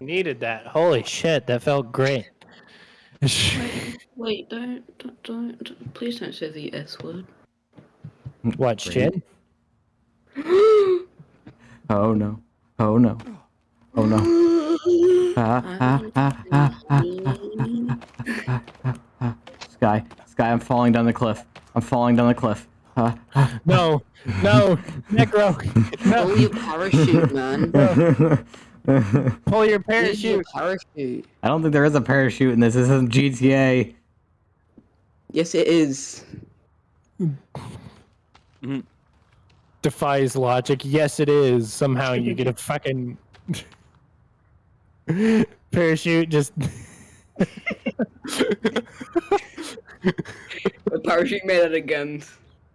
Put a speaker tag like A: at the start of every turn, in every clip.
A: Needed that. Holy shit, that felt great.
B: Wait, don't, don't, don't, don't- please don't say the S word.
A: what shit?
C: Oh no. Oh no. Oh no. Ah, ah, ah, ah, ah, ah, ah, ah. Sky, Sky, I'm falling down the cliff. I'm falling down the cliff. Ah.
A: No, no, Necro,
B: Pull your parachute, man.
A: pull your
B: Pull your
A: parachute.
B: parachute.
C: I don't think there is a parachute in this. This isn't GTA.
B: Yes, it is.
A: Defies logic. Yes, it is. Somehow you get a fucking parachute. Just
B: A parachute made out of guns.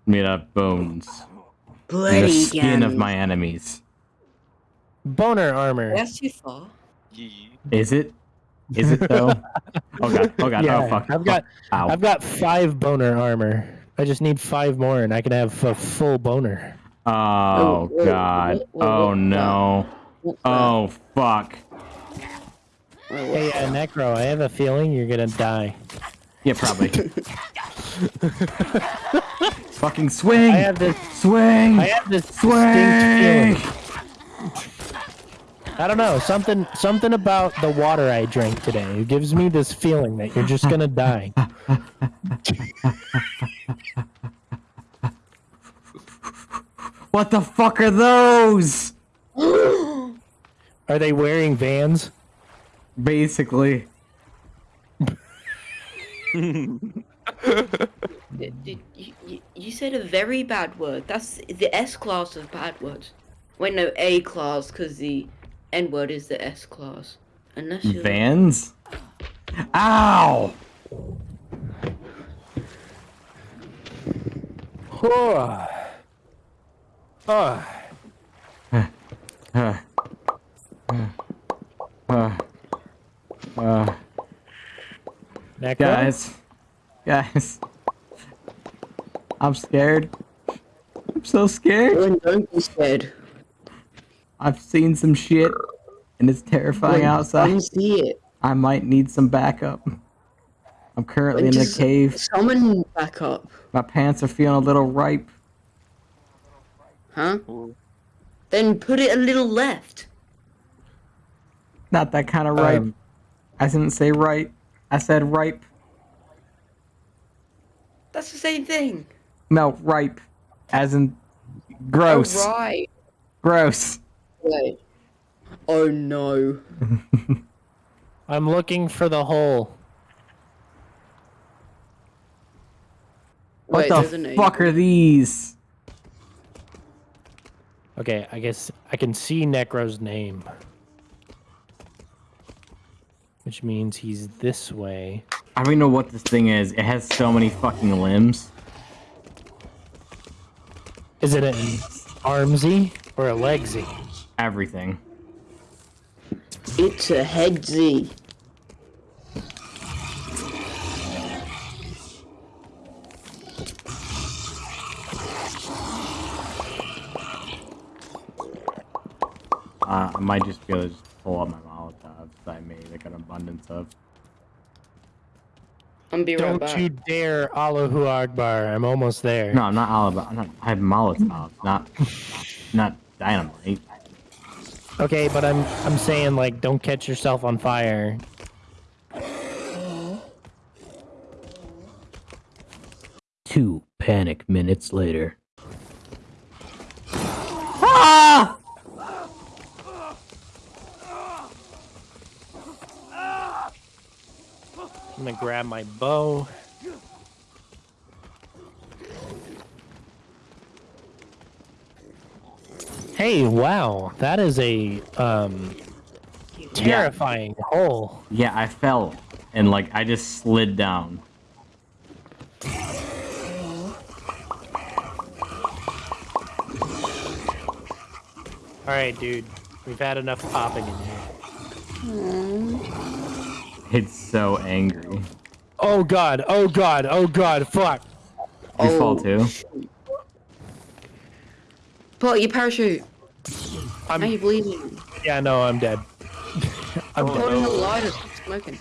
C: Made out of bones. And the
B: Bloody
C: skin of my enemies.
A: boner armor.
B: That's too far.
C: Is it? Is it though? oh god. Oh god.
A: Yeah,
C: oh fuck.
A: I've got,
C: Ow.
A: I've got five boner armor. I just need five more, and I can have a full boner.
C: Oh
B: whoa,
C: god.
B: whoa, whoa,
C: Oh
B: whoa.
C: no.
B: What's?
C: Oh fuck.
A: Hey, uh, Necro, I have a feeling you're gonna die.
C: Yeah, probably. Fucking swing!
A: I have this.
C: swing!
A: I have this
C: swing!
A: I don't know something. Something about the water I drank today it gives me this feeling that you're just gonna die.
C: What the fuck are those?
A: Are they wearing Vans?
C: Basically.
B: Did, did, you, you, you said a very bad word. That's the S class of bad words. Wait, no, A class, because the N word is the S class. Unless you're.
C: Vans? Ow!
A: Oh. Oh.
C: Uh, uh, uh, uh,
A: Necro?
C: guys. Guys. I'm scared. I'm so scared.
B: Oh, don't be scared.
C: I've seen some shit and it's terrifying
B: Come
C: outside.
B: see it.
C: I might need some backup. I'm currently in the cave.
B: Summon back up.
C: My pants are feeling a little ripe.
B: Huh? Then put it a little left.
C: Not that kind of ripe.
A: Um,
C: I didn't say right. I said ripe.
B: That's the same thing.
C: No, ripe. As in gross.
B: Oh, right.
C: Gross.
B: Wait. Oh no.
A: I'm looking for the hole.
C: What
B: Wait, there's
C: the fuck are these?
A: Okay, I guess I can see Necro's name. Which means he's this way.
C: I don't even know what this thing is. It has so many fucking limbs.
A: Is it an armsy or a legsy?
C: Everything.
B: It's a headsy.
C: Uh, I might just be able to just pull up my Molotovs that I made like an abundance of.
B: I'm be
A: Don't
B: back.
A: you dare Allahu Akbar. I'm almost there.
C: No, I'm not all about. I'm not, I have Molotovs, not not dynamite.
A: Okay, but I'm I'm saying like don't catch yourself on fire.
C: Two panic minutes later.
A: Gonna grab my bow. Hey, wow, that is a um terrifying hole.
C: Yeah, I fell and like I just slid down.
A: All right, dude, we've had enough popping in here.
C: It's so angry.
A: Oh god, oh god, oh god, fuck.
C: You fall
B: Oh,
C: too?
B: shoot. Pull your parachute.
A: I'm,
B: Now you're bleeding.
A: yeah, no, I'm dead. I'm
D: Oh,
A: dead.
B: Put in the
D: no.
B: lighter. Stop smoking.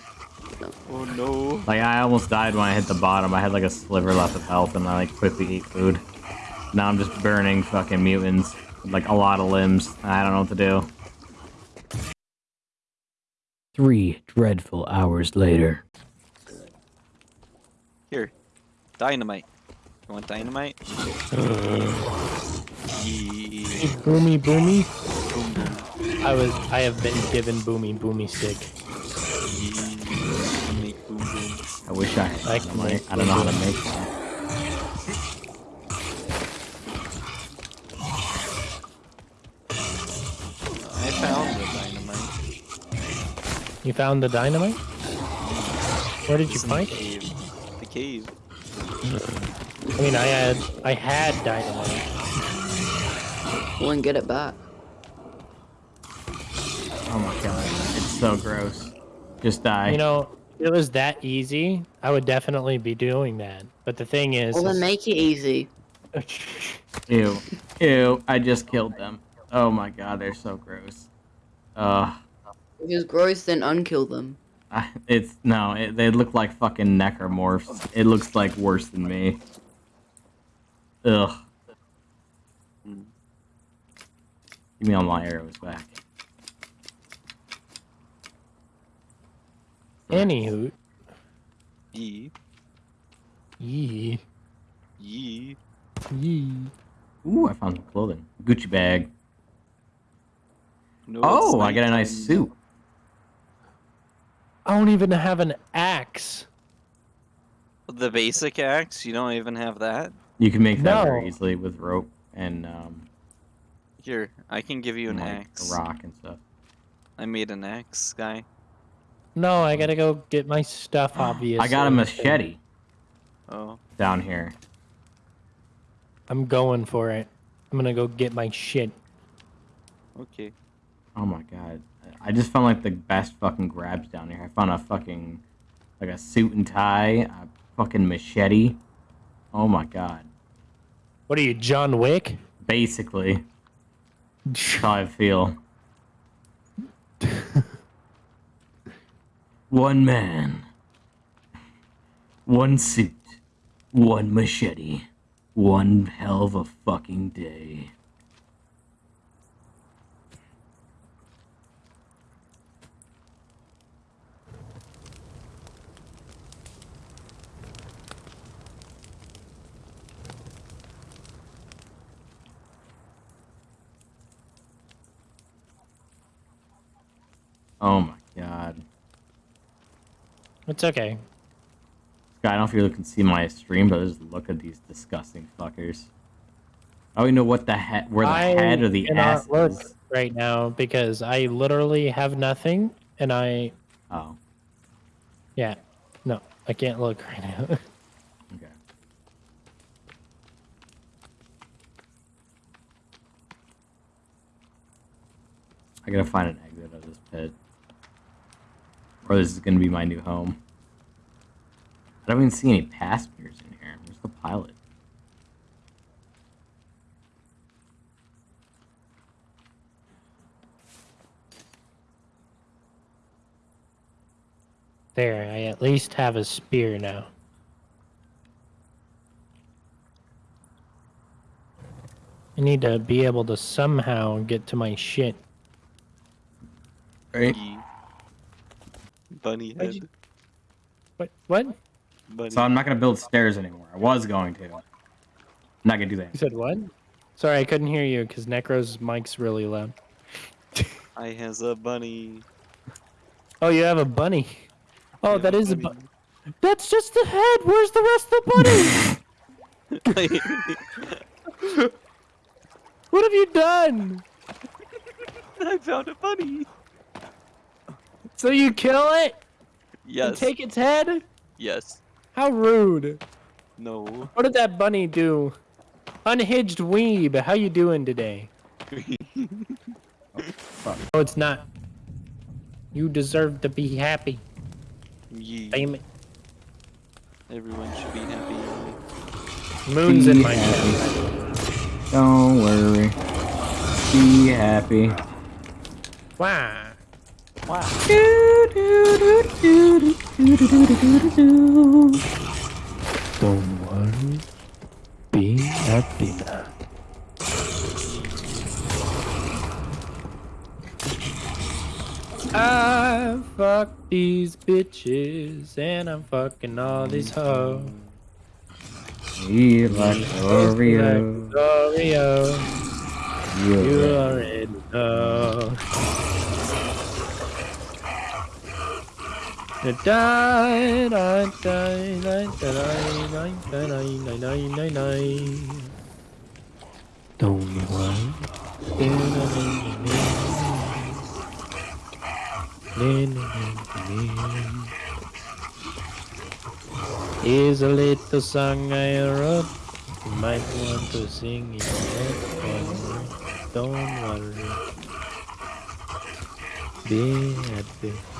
D: Oh no.
C: Like I almost died when I hit the bottom. I had like a sliver left of health, and I like quickly eat food. Now I'm just burning fucking mutants with like a lot of limbs. I don't know what to do. Three dreadful hours later.
D: Here. Dynamite. You want dynamite? Yeah.
A: Boomy, boomy.
D: Boom, boom.
A: I was. I have been given boomy, boomy stick.
D: Yeah. Boom, boom.
C: I wish I had
A: I
C: dynamite.
A: make
C: I don't know how to make one.
A: You found the dynamite? Where did you
D: It's in the
A: find it?
D: The cave.
A: I mean, I had. I had dynamite.
B: Wouldn't get it back.
C: Oh my god, it's so gross. Just die.
A: You know, if it was that easy, I would definitely be doing that. But the thing is,
B: Well, then
A: is-
B: make it easy.
C: Ew. Ew. I just killed them. Oh my god, they're so gross. Uh,
B: If it's gross, then unkill them.
C: I, it's no. It, they look like fucking necromorphs. It looks like worse than me. Ugh. Give me all my arrows back.
A: Anywho,
D: Yee.
A: yee,
D: Yee.
A: yee.
C: Ooh, I found some clothing. Gucci bag.
D: No,
C: Oh, I get a nice suit.
A: I don't even have an axe.
D: The basic axe? You don't even have that?
C: You can make that very easily with rope and um,
D: Here, I can give you an
C: like,
D: axe.
C: a rock and stuff.
D: I made an axe, guy.
A: No, I gotta go get my stuff. Obviously,
C: I got a machete
D: Oh.
C: down here.
A: I'm going for it. I'm gonna go get my shit.
D: Okay.
C: Oh my god. I just found like the best fucking grabs down here. I found a fucking like a suit and tie, a fucking machete. Oh my god.
A: What are you, John Wick?
C: Basically, that's how I feel. one man, one suit, one machete, one hell of a fucking day. Oh my god.
A: It's okay.
C: I don't know if you can see my stream, but just look at these disgusting fuckers. I don't even know what the head, where the
A: I
C: head or the ass
A: look
C: is.
A: right now because I literally have nothing, and I
C: Oh,
A: yeah, no, I can't look right now.
C: okay. I gotta find an exit of this pit. Or this is gonna be my new home. I don't even see any passengers in here. Where's the pilot?
A: there, I at least have a spear now. I need to be able to somehow get to my shit.
C: Right? Mm-hmm.
D: Yee. Bunny
A: Why'd
D: head.
A: you- What? What?
D: Bunny.
C: So I'm not gonna build stairs anymore. I was going to. I'm not gonna do that.
A: You said what? Sorry, I couldn't hear you because Necro's mic's really loud.
D: I has a bunny.
A: Oh, you have a bunny. Oh,
D: Yeah,
A: that is a
D: bunny.
A: That's just the head. Where's the rest of the bunny? what have you done?
D: I found a bunny.
A: So you kill it and
D: Yes.
A: take its head?
D: Yes.
A: How rude.
D: No.
A: What did that bunny do? Unhinged weeb, how you doing today?
C: Fuck.
A: Oh, it's not. You deserve to be happy.
D: Yee.
A: Damn it.
D: Everyone should be happy.
A: Moon's in
C: Be
A: my
C: happy.
A: chest.
C: Don't worry. Be happy.
A: Wow. Don't worry. Be happy now. I fuck these bitches and I'm fucking all these hoes.
C: Be like Oreo.
A: Oreo, you
C: You
A: already know. Don't. Here's a little song I wrote. You might want to sing it me. Don't worry. Be happy.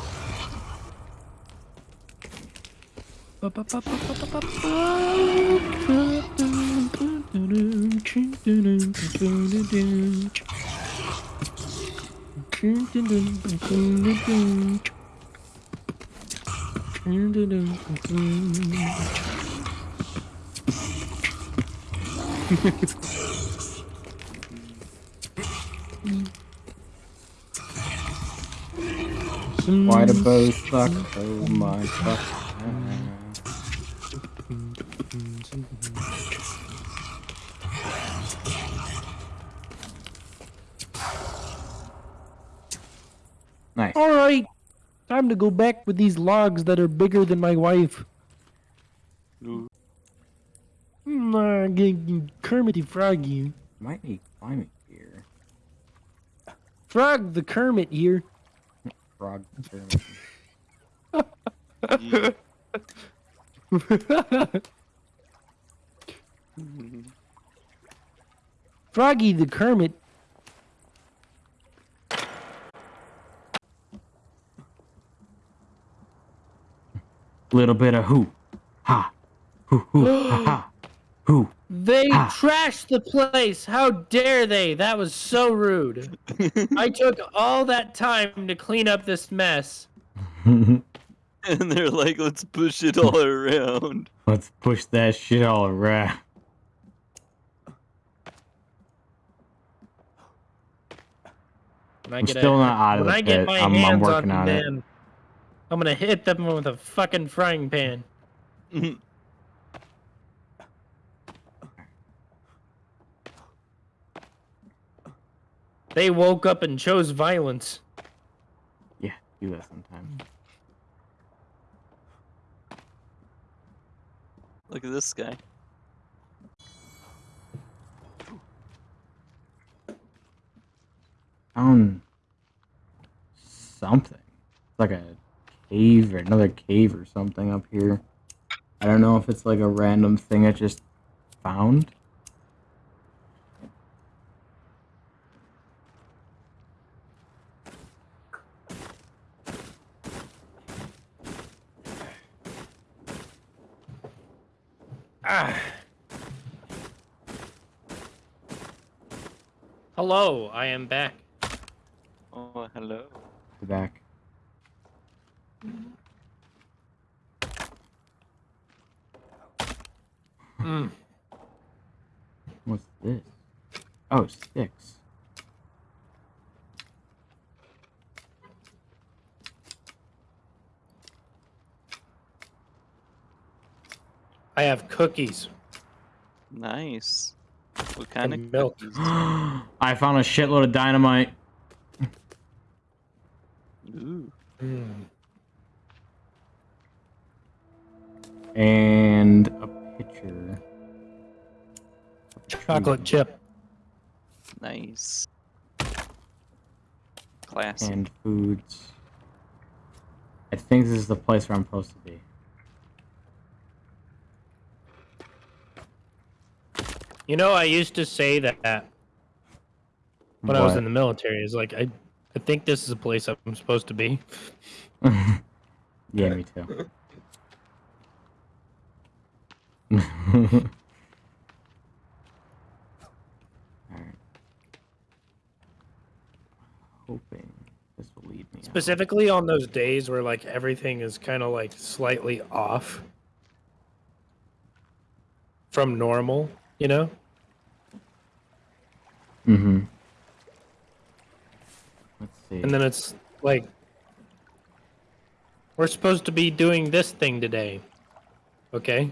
C: Why do bows suck? Oh my fuck.
A: Time to go back with these logs that are bigger than my wife.
D: Ooh.
A: Mm, uh, g- g- Kermity Froggy.
C: Might need climbing gear.
A: Frog the Kermit here.
C: Frog.
D: Yeah.
A: Froggy the Kermit.
C: Little bit of who, ha, who, who, ha, ha, who.
A: They
C: Ah.
A: trashed the place. How dare they? That was so rude. I took all that time to clean up this mess.
D: and they're like, let's push it all around.
C: Let's push that shit all around.
A: When I
C: I'm
A: get a-
C: still not out of
A: when
C: the
A: I get
C: pit.
A: my
C: I'm- I'm working
A: on
C: on it.
A: Them, I'm gonna hit them with a fucking frying pan. They woke up and chose violence.
C: Yeah, do that sometimes.
D: Look at this guy.
C: Found something. It's like a cave or another cave or something up here. I don't know if it's like a random thing I just found.
A: Ah. Hello, I am back.
D: Oh, hello.
C: The back.
A: Mm.
C: What's this? Oh, sticks.
A: I have cookies.
D: Nice. What kind
A: And
D: of
A: milk.
C: I found a shitload of dynamite.
D: Ooh.
A: Mm.
C: And a pitcher.
A: Chocolate chip.
D: Nice. Classic.
C: And foods. I think this is the place where I'm supposed to be.
A: You know, I used to say that when I was in the military. Is like I, I think this is a place I'm supposed to be.
C: yeah, me too. Hoping this will lead me.
A: Specifically out. on those days where like everything is kind of like slightly off from normal, you know?
C: Mm-hmm. Let's see.
A: And then it's like we're supposed to be doing this thing today. Okay.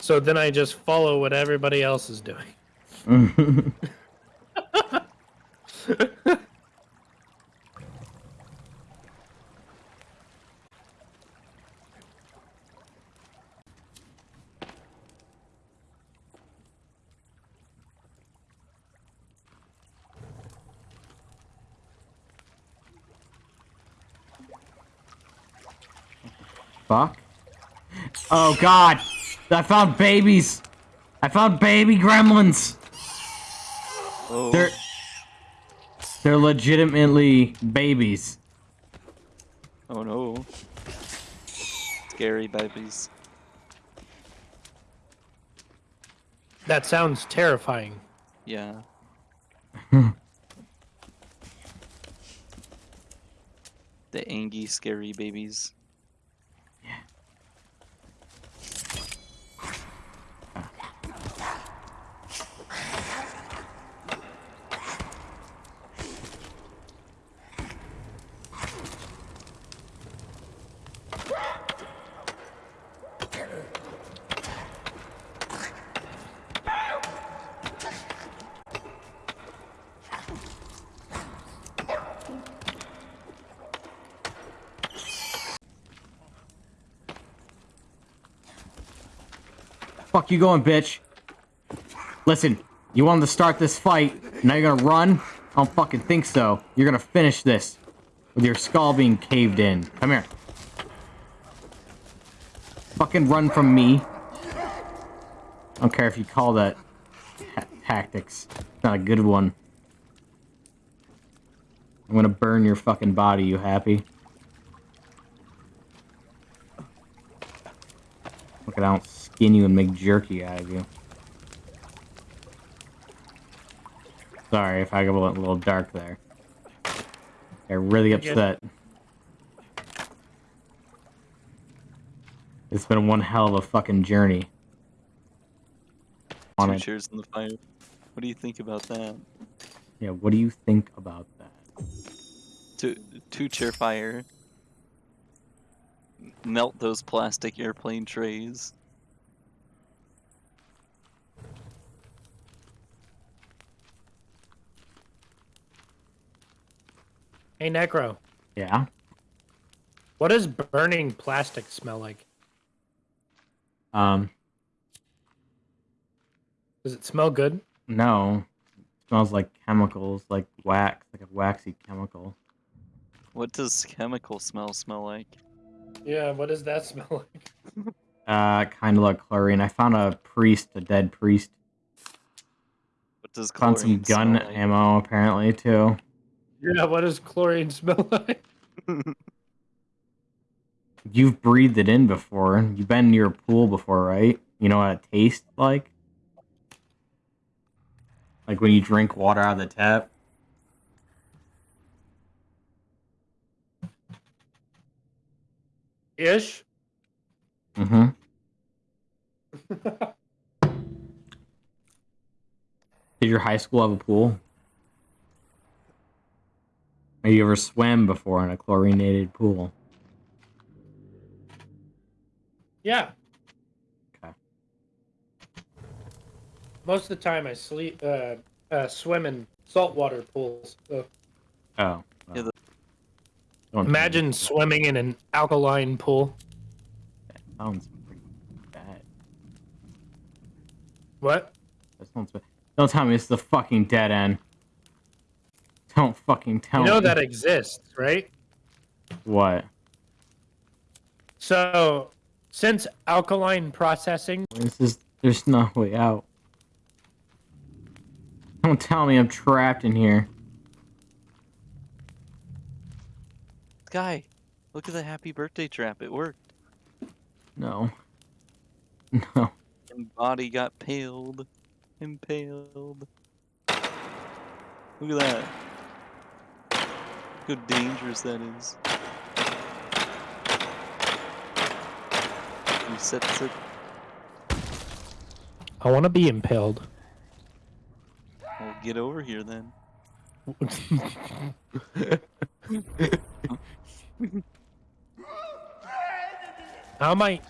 A: So then I just follow what everybody else is doing.
C: Fuck. Oh god! I found babies! I found baby gremlins!
D: Oh,
C: They're they're legitimately babies.
D: oh no. Scary babies.
A: That sounds terrifying.
D: Yeah. the angy, scary babies.
C: Fuck you going, bitch. Listen, you wanted to start this fight, now you're gonna run? I don't fucking think so. You're gonna finish this. With your skull being caved in. Come here. Fucking run from me. I don't care if you call that ta tactics. Not a good one. I'm gonna burn your fucking body, you happy? Look at I don't skin you and make jerky out of you. Sorry if I got a little- little dark there. Got really
A: You're good.
C: upset. It's been one hell of a fucking journey.
D: Two
C: it.
D: chairs in the fire. What do you think about that?
C: Yeah, what do you think about that?
D: Two, two chair fire. Melt those plastic airplane trays.
A: Hey, Necro,
C: Yeah?
A: what does burning plastic smell like?
C: Um,
A: Does it smell good?
C: no. It smells like chemicals, like wax, like a waxy chemical.
D: What does chemical smell smell like?
A: Yeah, what does that smell like?
C: Uh, kind of like chlorine. I found a priest, a dead priest.
D: What does chlorine
C: Found some gun
D: like?
C: ammo, apparently, too.
A: Yeah, what does chlorine smell like?
C: You've breathed it in before. You've been near a pool before, right? You know what it tastes like? Like when you drink water out of the tap.
A: Ish.
C: Mm-hmm. Did your high school have a pool? Have you ever swam before in a chlorinated pool?
A: Yeah.
C: Okay.
A: Most of the time, I sleep, uh, uh, swim in saltwater pools. So
C: Oh.
D: Yeah,
C: well.
D: the-
C: Don't tell me.
A: imagine swimming in an alkaline pool.
C: That sounds pretty bad.
A: What?
C: That sounds bad. Don't tell me it's the fucking dead end. Don't fucking tell
A: You know
C: me.
A: that exists, right?
C: What?
A: So, since alkaline processing,
C: This is. There's no way out. Don't tell me I'm trapped in here.
D: Guy, look at the happy birthday trap. It worked.
C: No. No.
D: And body got paled. Impaled. Look at that. How dangerous that is. Reset it.
A: I want to be impaled.
D: Well, get over here then.
A: How am I?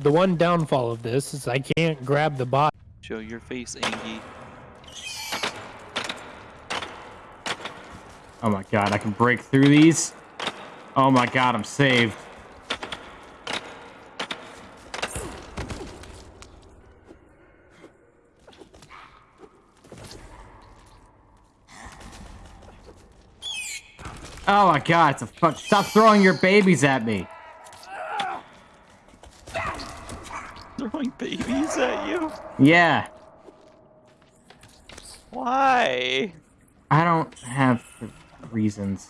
A: The one downfall of this is I can't grab the bot.
D: Show your face, Angie.
C: Oh my god, I can break through these. Oh my god, I'm saved. Oh my god, it's a fuck. Stop throwing your babies at me.
D: Throwing babies at you?
C: Yeah,
D: Why?
C: I don't have reasons.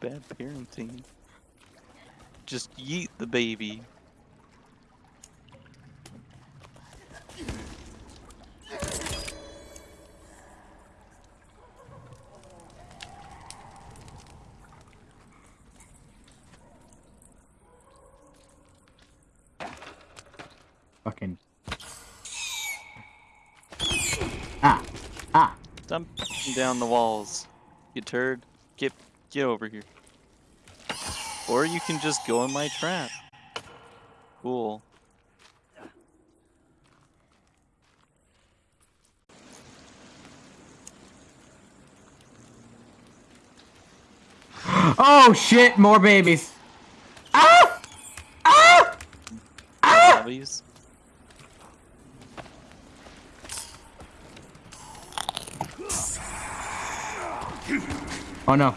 D: Bad parenting. Just yeet the baby.
C: Fucking. Ah, ah.
D: Stop down the walls. You turd. Get get over here. Or you can just go in my trap. Cool.
C: Oh shit, more babies. Ah! Ah!
D: Zombies.
C: Oh no.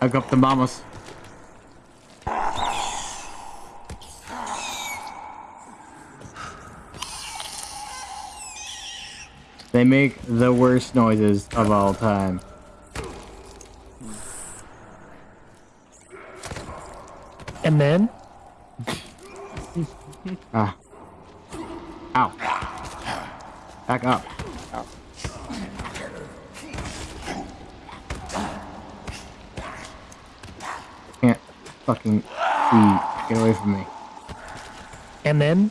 C: I got the mamas. They make the worst noises of all time.
A: And then
C: Ah. Ow. Back up. Can't fucking see. Get away from me.
A: and then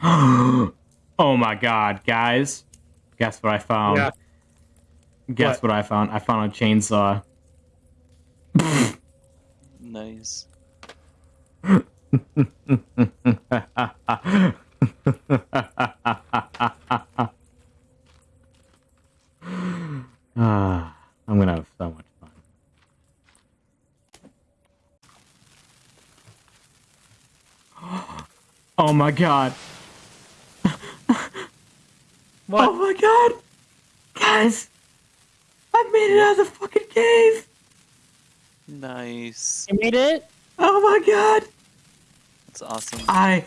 C: oh my god, guys. Guess what I found?
A: Yeah.
C: Guess
A: What?
C: what? I found? I found a chainsaw.
D: nice.
C: Ah, I'm gonna have so much fun. Oh my god.
A: what?
C: Oh my god. Guys, I made it out of the fucking cave.
D: Nice.
A: You made it?
C: Oh my god.
D: That's awesome.
C: I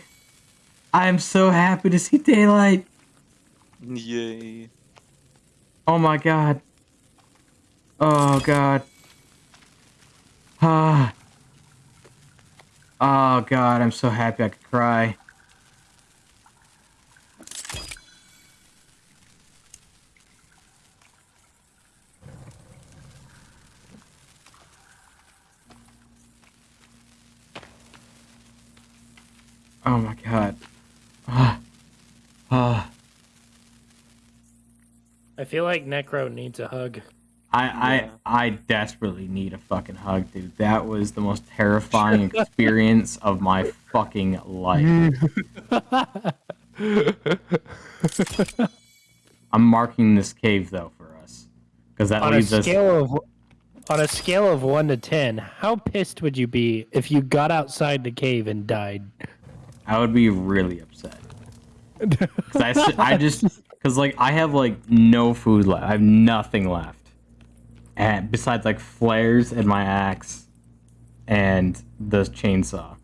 C: I am so happy to see daylight.
D: Yay.
C: Oh my god. Oh god. Ah. Oh god, I'm so happy I could cry. Oh my god. Ah. Ah.
A: I feel like Necro needs a hug.
C: I,
D: Yeah.
C: I I desperately need a fucking hug, dude. That was the most terrifying experience of my fucking life. I'm marking this cave though for us, because that
A: on a
C: leaves us.
A: scale of on a scale of one to ten, how pissed would you be if you got outside the cave and died?
C: I would be really upset. Cause I just because like I have like no food left. I have nothing left, and besides like flares and my axe, and the chainsaw.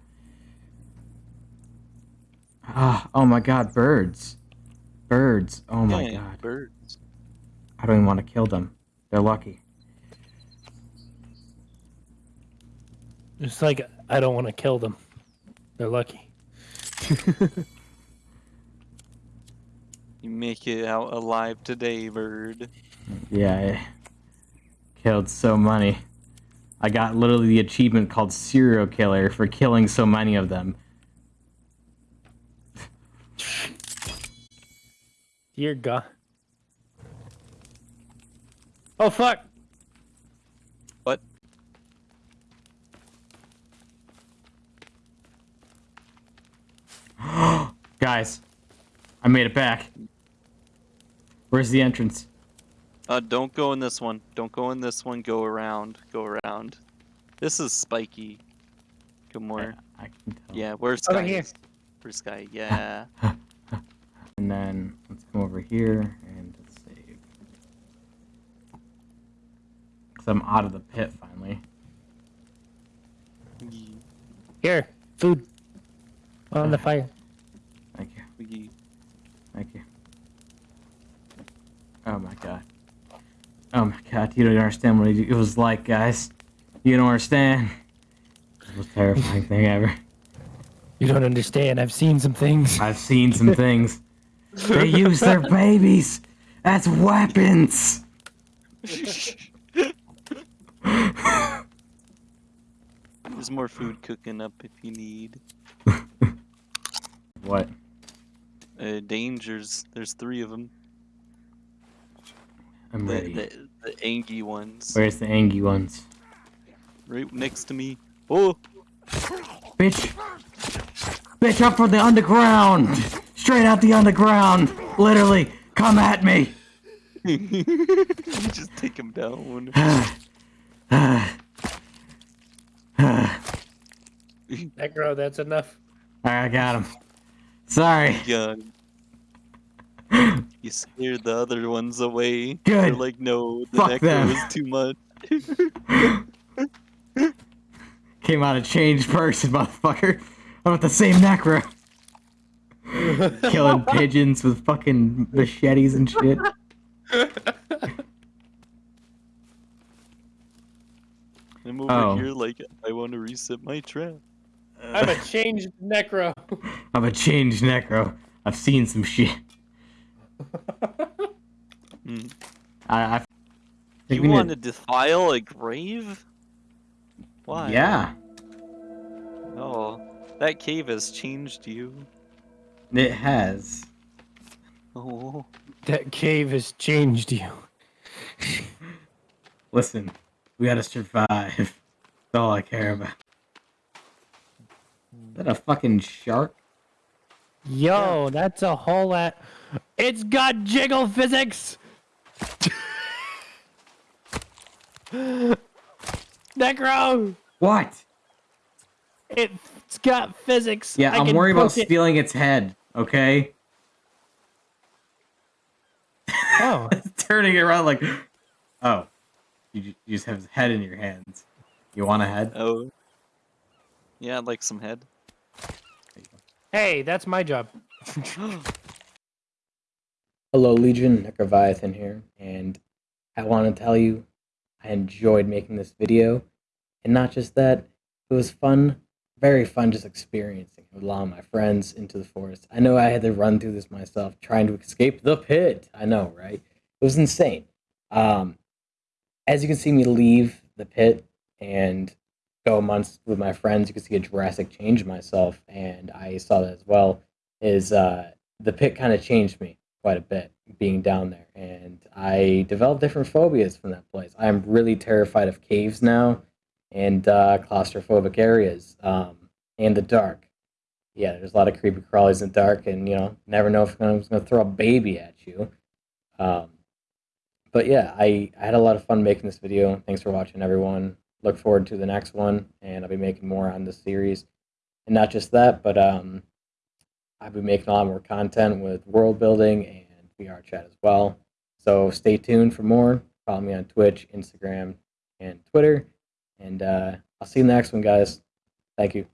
C: Ah, oh my god, birds, birds. Oh my
D: Yay,
C: god,
D: Birds.
C: I don't even want to kill them. They're lucky.
A: It's like I don't want to kill them. They're lucky.
D: You make it out alive today, bird.
C: Yeah, I killed so many. I got literally the achievement called serial killer for killing so many of them.
A: Dear God. Oh fuck!
D: What?
C: Guys, I made it back. Where's the entrance?
D: Uh, don't go in this one. Don't go in this one. Go around. Go around. This is spiky. Good more.
C: I can tell.
D: Yeah, where's
A: Over
D: Sky?
A: here.
D: is. Where's Sky? Yeah.
C: And then let's come over here and let's save. Cause I'm out of the pit finally.
A: Here, food. On the fire.
C: Thank you. Thank you. Oh my god. Oh my god, you don't understand what it was like, guys. You don't understand. It was the most terrifying thing ever.
A: You don't understand. I've seen some things.
C: I've seen some things. They use their babies as weapons.
D: There's more food cooking up if you need.
C: What?
D: Uh, dangers. There's three of them.
C: I'm
D: The,
C: ready.
D: the, the angy ones.
C: Where's the angry ones?
D: Right next to me. Oh!
C: Bitch! Bitch, up from the underground! Straight out the underground! Literally, come at me!
D: you just take him down.
A: Necro, that's enough.
C: Alright, I got him. Sorry.
D: Gun. You scared the other ones away.
C: Good.
D: They're like, no, the
C: Fuck
D: necro
C: them.
D: is too much.
C: Came out a changed person, motherfucker. I'm with the same necro. Killing pigeons with fucking machetes and shit.
D: I'm over
C: Oh.
D: here like, I want to reset my trap.
A: I'm a changed Necro.
C: I'm a changed necro. I've seen some shit.
D: Hmm.
C: I, I think
D: You want to defile a grave? Why?
C: Yeah,
D: Oh, that cave has changed you.
C: it has.
D: Oh.
A: That cave has changed you.
C: Listen, we gotta survive. That's all I care about. Is that a fucking shark?
A: Yo, that's a whole lot. It's got jiggle physics. Necro,
C: What?
A: it's got physics.
C: Yeah,
A: I
C: I'm
A: can
C: worried about
A: it-
C: stealing its head, okay?
A: Oh,
C: Turning it around like, oh, you, you just have his head in your hands. You want a head?
D: Oh. Yeah, I'd like some head.
A: hey, that's my job.
C: Hello, Legion. Necroviathan here, and I want to tell you I enjoyed making this video. And not just that, it was fun, very fun just experiencing with a lot of my friends into the forest. I know I had to run through this myself, trying to escape the pit. I know, right? It was insane. Um, as you can see me leave the pit and go amongst with my friends, you can see a drastic change in myself, and I saw that as well. Is uh, the pit kind of changed me quite a bit being down there and i developed different phobias from that place. I'm really terrified of caves now and uh, claustrophobic areas um, and the dark. Yeah there's a lot of creepy crawlies in the dark and you know never know if i'm going to throw a baby at you. Um, but yeah I, I had a lot of fun making this video. Thanks for watching everyone. Look forward to the next one and i'll be making more on this series. And not just that but um, I'll be making a lot more content with world building and VR chat as well. So stay tuned for more. Follow me on Twitch, Instagram, and Twitter. And uh, I'll see you in the next one, guys. Thank you.